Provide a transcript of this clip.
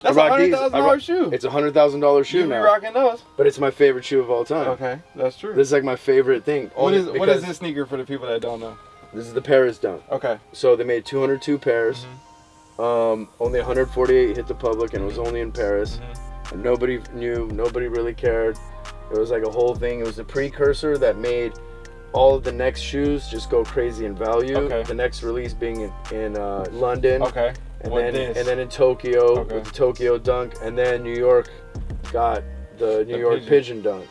That's a hundred thousand dollar shoe. It's a hundred thousand dollar shoe you be now, rocking those. but it's my favorite shoe of all time. Okay, that's true. This is like my favorite thing. what is what is this sneaker for the people that don't know? This is the Paris Dunk. Okay. So they made 202 pairs. Mm-hmm. Um, only 148 hit the public, and it was only in Paris. Mm-hmm. And nobody knew. Nobody really cared. It was like a whole thing. It was the precursor that made all of the next shoes just go crazy in value. Okay. The next release being in, in uh, London. Okay. And then this? and then in Tokyo Okay. with the Tokyo Dunk, and then New York got the New The York Pigeon. Pigeon Dunk.